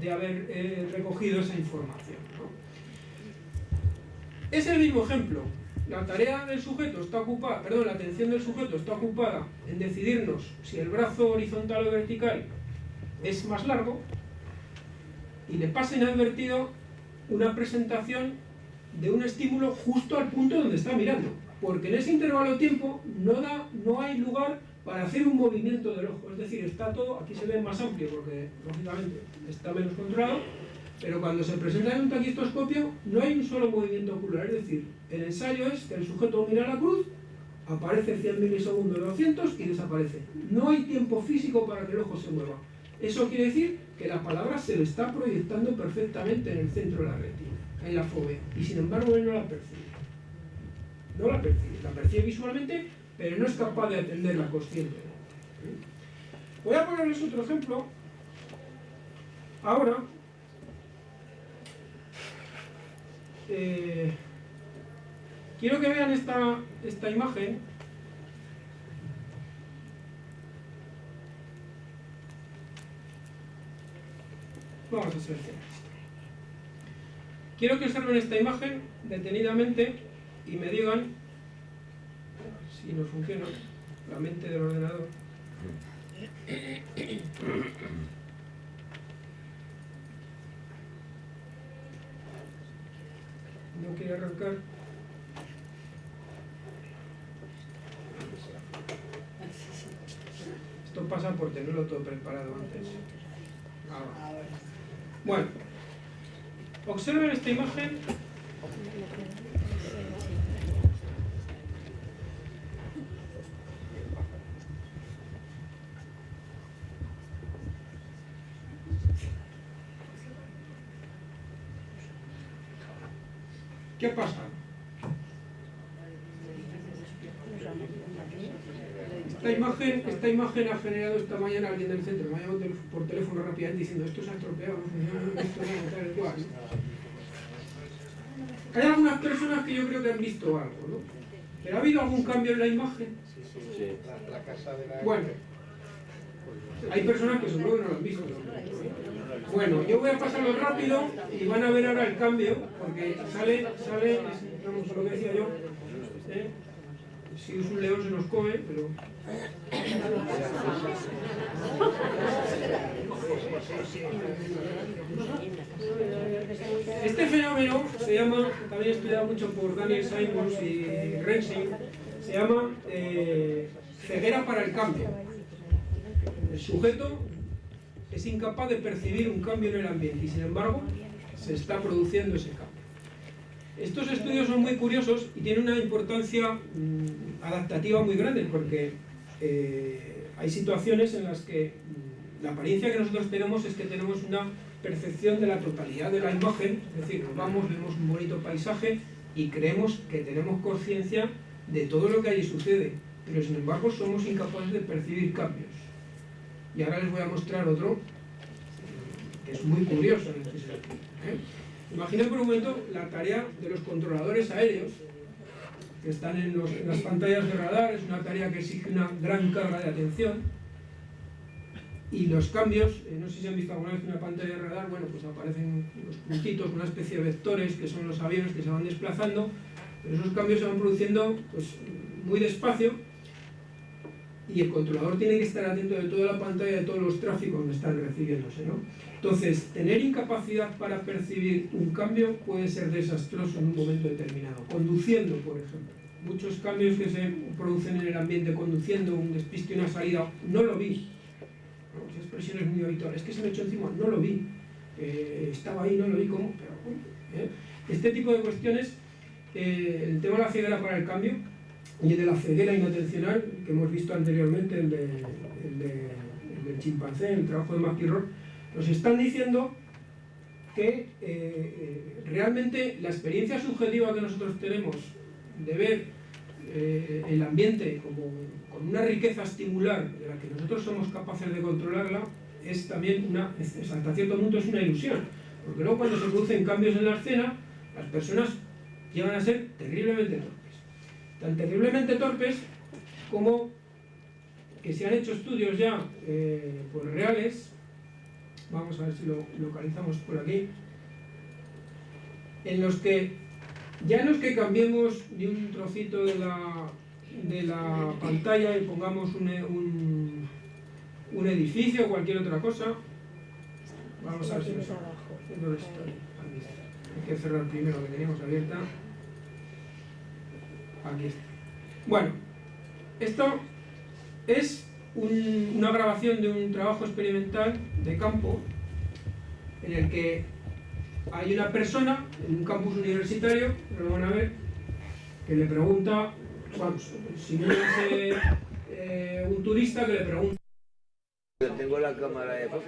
de, haber eh, recogido esa información. Es el mismo ejemplo. La tarea del sujeto está ocupada, perdón, la atención del sujeto está ocupada en decidirnos si el brazo horizontal o vertical es más largo y le pasa inadvertido una presentación de un estímulo justo al punto donde está mirando. Porque en ese intervalo de tiempo no, da, no hay lugar para hacer un movimiento del ojo. Es decir, está todo, aquí se ve más amplio porque lógicamente está menos controlado, pero cuando se presenta en un taquistoscopio no hay un solo movimiento ocular. Es decir, el ensayo es que el sujeto mira la cruz, aparece 100 milisegundos, 200 y desaparece. No hay tiempo físico para que el ojo se mueva. Eso quiere decir que la palabra se le está proyectando perfectamente en el centro de la retina, en la fobia, y sin embargo él no la percibe. No la percibe, la percibe visualmente, pero no es capaz de atenderla conscientemente. Voy a ponerles otro ejemplo. Ahora, eh, quiero que vean esta, esta imagen. Vamos a seleccionar. Quiero que observen esta imagen detenidamente y me digan si no funciona la mente del ordenador. No quiere arrancar. Esto pasa por tenerlo todo preparado antes. Ahora. Bueno, observen esta imagen ¿Qué pasa? Esta imagen, esta imagen ha generado esta mañana alguien del centro, me ha llamado por teléfono rápidamente diciendo esto se ha estropeado, no esto no, tal. ¿no? Hay algunas personas que yo creo que han visto algo, ¿no? ¿Pero ha habido algún cambio en la imagen? Bueno, hay personas que seguro que no lo han visto. ¿no? Bueno, yo voy a pasarlo rápido y van a ver ahora el cambio, porque sale, sale, vamos, lo que decía yo, ¿eh? si es un león se nos come, pero... Este fenómeno se llama, también estudiado mucho por Daniel Simons y Rensing, se llama eh, ceguera para el cambio. El sujeto es incapaz de percibir un cambio en el ambiente y sin embargo se está produciendo ese cambio. Estos estudios son muy curiosos y tienen una importancia mmm, adaptativa muy grande porque eh, hay situaciones en las que mmm, la apariencia que nosotros tenemos es que tenemos una percepción de la totalidad de la imagen, es decir, nos vamos, vemos un bonito paisaje y creemos que tenemos conciencia de todo lo que allí sucede, pero sin embargo somos incapaces de percibir cambios. Y ahora les voy a mostrar otro que es muy curioso en este sentido. ¿eh? Imaginen por un momento la tarea de los controladores aéreos que están en, los, las pantallas de radar, es una tarea que exige una gran carga de atención y los cambios, eh, no sé si han visto alguna vez una pantalla de radar, bueno, pues aparecen unos puntitos, una especie de vectores que son los aviones que se van desplazando, pero esos cambios se van produciendo pues, muy despacio y el controlador tiene que estar atento de toda la pantalla de todos los tráficos que están recibiéndose, ¿no? Entonces, tener incapacidad para percibir un cambio puede ser desastroso en un momento determinado. Conduciendo, por ejemplo. Muchos cambios que se producen en el ambiente conduciendo, un despiste una salida, no lo vi. ¿no? Esa expresión es muy habitual. Es que se me echó encima, no lo vi. Eh, estaba ahí, no lo vi, ¿cómo? Pero, ¿eh? Este tipo de cuestiones, eh, el tema de la ceguera para el cambio y el de la ceguera inatencional, que hemos visto anteriormente, el, de, el, de, el del chimpancé, el trabajo de McIlroy, nos están diciendo que eh, eh, realmente la experiencia subjetiva que nosotros tenemos de ver eh, el ambiente como con una riqueza estimular de la que nosotros somos capaces de controlarla es también una, hasta cierto punto es una ilusión, porque luego cuando se producen cambios en la escena, las personas llegan a ser terriblemente tan terriblemente torpes como que se han hecho estudios ya eh, pues reales vamos a ver si lo localizamos por aquí, en los que ya no es que cambiemos de un trocito de la, de la pantalla y pongamos un, un, un edificio o cualquier otra cosa, vamos a ver si lo saco. ¿Dónde está. Hay que cerrar primero que teníamos abierta. Aquí está. Bueno, esto es un- una grabación de un trabajo experimental de campo en el que hay una persona en un campus universitario, lo van a ver, que le pregunta, vamos, si no es eh, eh, un turista que le pregunta Yo tengo la cámara de fotos.